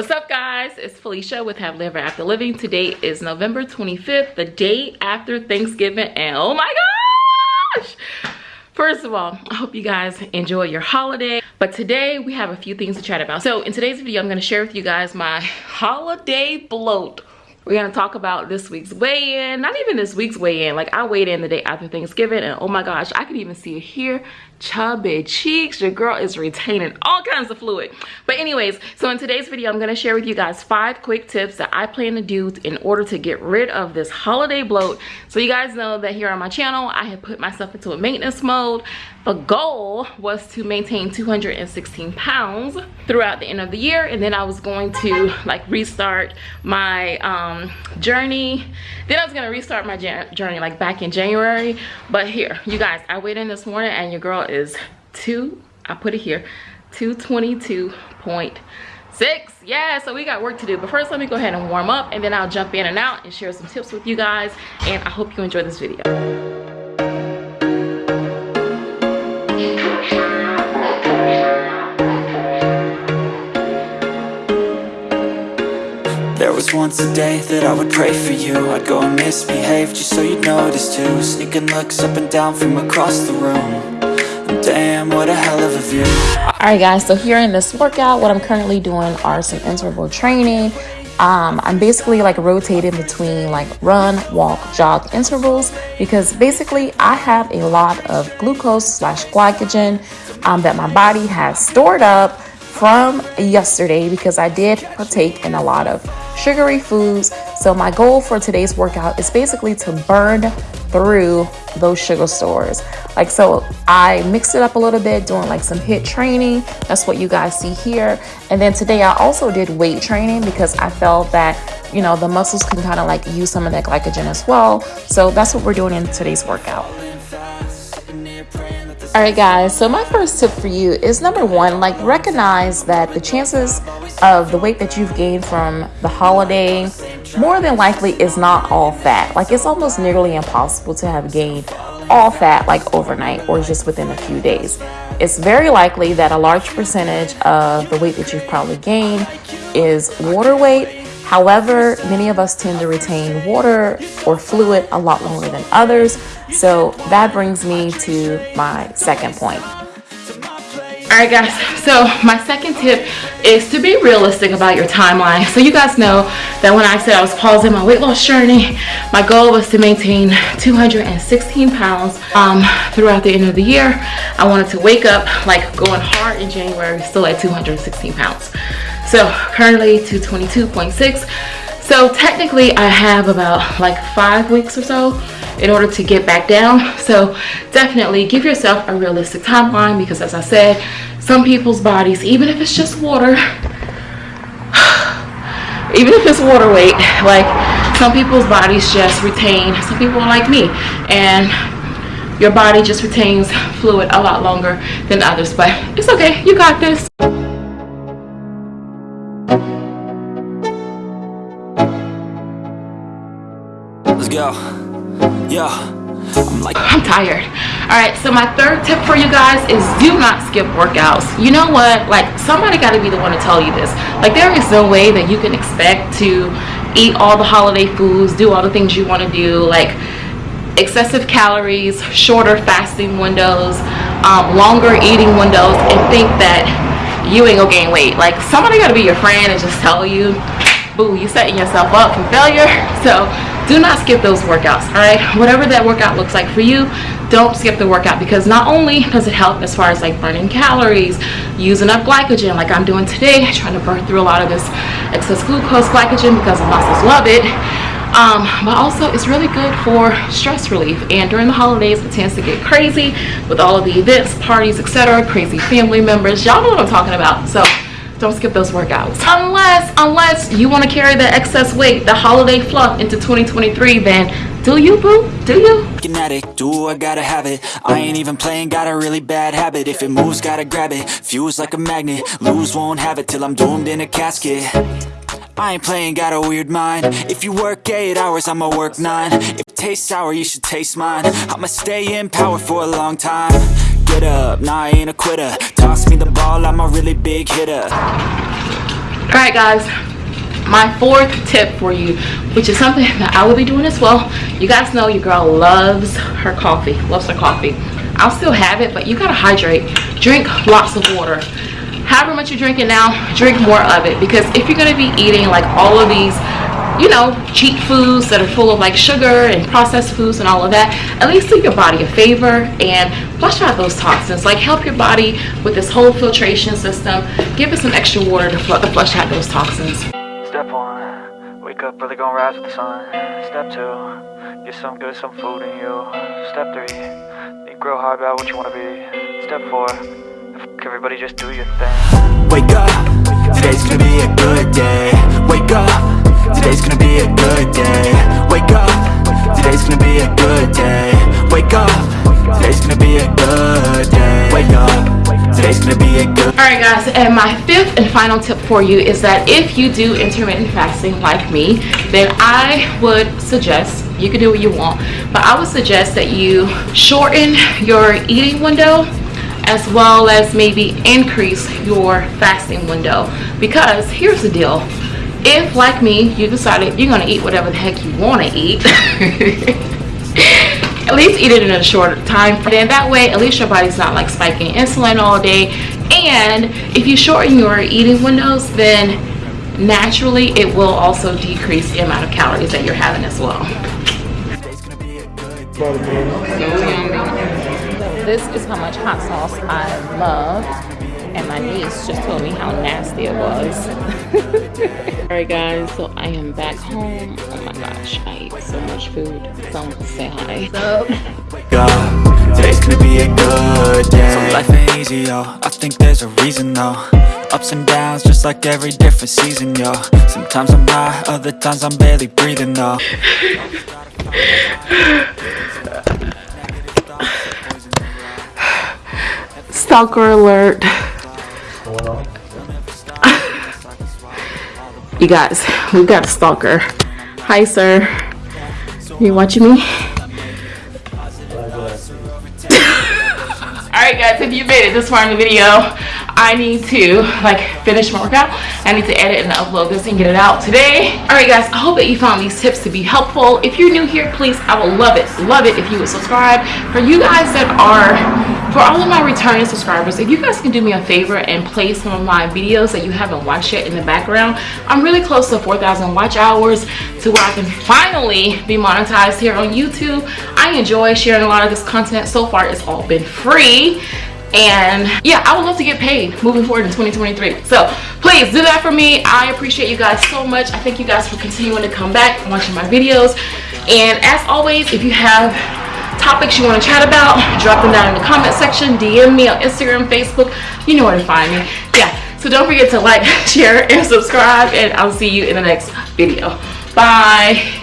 What's up guys? It's Felicia with Have Live After Living. Today is November 25th, the day after Thanksgiving and oh my gosh! First of all, I hope you guys enjoy your holiday. But today we have a few things to chat about. So in today's video, I'm gonna share with you guys my holiday bloat we're gonna talk about this week's weigh-in not even this week's weigh-in like i weighed in the day after thanksgiving and oh my gosh i could even see it here chubby cheeks. Your girl is retaining all kinds of fluid. But anyways so in today's video i'm going to share with you guys five quick tips that i plan to do in order to get rid of this holiday bloat. So you guys know that here on my channel i have put myself into a maintenance mode. The goal was to maintain 216 pounds throughout the end of the year and then i was going to like restart my um journey. Then i was going to restart my journey like back in january. But here you guys i weighed in this morning and your girl is two i put it here 222.6 yeah so we got work to do. But first let me go ahead and warm up and then i'll jump in and out and share some tips with you guys and i hope you enjoy this video. There was once a day that I would pray for you. I'd go and misbehave just so you'd notice too. Sneaking looks up and down from across the room What a hell of a view. Alright guys, so here in this workout, what I'm currently doing are some interval training. Um, I'm basically like rotating between like run, walk, jog intervals because basically I have a lot of glucose slash glycogen um, that my body has stored up from yesterday because I did partake in a lot of sugary foods. So my goal for today's workout is basically to burn through those sugar stores. Like, so I mixed it up a little bit doing like some HIIT training. That's what you guys see here. And then today I also did weight training because I felt that, you know, the muscles can kind of like use some of that glycogen as well. So that's what we're doing in today's workout. All right, guys, so my first tip for you is number one, like recognize that the chances of the weight that you've gained from the holiday more than likely is not all fat. Like it's almost nearly impossible to have gained all fat like overnight or just within a few days. It's very likely that a large percentage of the weight that you've probably gained is water weight However, many of us tend to retain water or fluid a lot longer than others. So that brings me to my second point. All right, guys, so my second tip is to be realistic about your timeline. So you guys know that when I said I was pausing my weight loss journey, my goal was to maintain 216 pounds um, throughout the end of the year. I wanted to wake up like going hard in January, still at 216 pounds. So currently to 22.6. So technically I have about like five weeks or so in order to get back down. So definitely give yourself a realistic timeline because as I said, some people's bodies, even if it's just water, even if it's water weight, like some people's bodies just retain, some people like me and your body just retains fluid a lot longer than others, but it's okay, you got this. Go. Yeah. I'm like I'm tired. All right, so my third tip for you guys is do not skip workouts. You know what? Like somebody got to be the one to tell you this. Like there is no way that you can expect to eat all the holiday foods, do all the things you want to do, like excessive calories, shorter fasting windows, um, longer eating windows, and think that you ain't gonna gain weight. Like somebody got to be your friend and just tell you, boo, you setting yourself up for failure. So do not skip those workouts all right? Whatever that workout looks like for you don't skip the workout because not only does it help as far as like burning calories using up glycogen like i'm doing today trying to burn through a lot of this excess glucose glycogen because the muscles love it um, but also it's really good for stress relief. And during the holidays it tends to get crazy with all of the events parties etc crazy family members. Y'all know what i'm talking about. So don't skip those workouts. Unless unless you want to carry the excess weight the holiday fluff into 2023 then do you boo? Do you? Kinetic, do I gotta have it? I ain't even playing got a really bad habit. If it moves gotta grab it. Fuse like a magnet. Lose won't have it till I'm doomed in a casket. I ain't playing, got a weird mind. If you work 8 hours, I'ma work 9 If it tastes sour, you should taste mine. I'ma stay in power for a long time Get up, nah I ain't a quitter. Toss me the ball, I'm a really big hitter. All right guys. My fourth tip for you which is something that i will be doing as well. You guys know your girl loves her coffee loves her coffee. I'll still have it but you gotta hydrate. Drink lots of water. However much you're drinking now drink more of it. Because if you're to be eating like all of these you know cheap foods that are full of like sugar and processed foods and all of that at least do your body a favor and flush out those toxins. Like help your body with this whole filtration system. Give it some extra water to, fl to flush out those toxins. Step one wake up early, gonna rise with the sun. Step two get some good some food in you. Step three think real hard about what you want to be. Step four Everybody just do your thing. Wake up, today's gonna be a good day. Wake up, Alright guys, and my fifth and final tip for you is that if you do intermittent fasting like me, then I would suggest, you can do what you want, but I would suggest that you shorten your eating window as well as maybe increase your fasting window. Because here's the deal. If like me you decided you're going to eat whatever the heck you want to eat at least eat it in a short time then that way at least your body's not like spiking insulin all day and if you shorten your eating windows then naturally it will also decrease the amount of calories that you're having as well this is how much hot sauce I love. And my niece just told me how nasty it was. Alright guys, so I am back home. Oh my gosh, I ate so much food. Someone say hi. So, Today's gonna be a good day. So life ain't easy, yo. I think there's a reason, though. Ups and downs, just like every different season, yo. Sometimes I'm high, other times I'm barely breathing, though. Stalker alert you guys we got a stalker. Hi sir. You watching me? Alright guys, if you made it this far in the video, I need to like finish my workout. I need to edit and upload this and get it out today. Alright guys, I hope that you found these tips to be helpful. If you're new here, please, I will love it, love it if you would subscribe. For you guys that are for all of my returning subscribers if you guys can do me a favor and play some of my videos that you haven't watched yet in the background i'm really close to 4,000 watch hours to where i can finally be monetized here on youtube i enjoy sharing a lot of this content so far it's all been free and yeah i would love to get paid moving forward in 2023 so please do that for me. I appreciate you guys so much. I thank you guys for continuing to come back watching my videos. And as always if you have topics you want to chat about drop them down in the comment section dm me on instagram facebook you know where to find me. Yeah so don't forget to like share and subscribe and i'll see you in the next video. Bye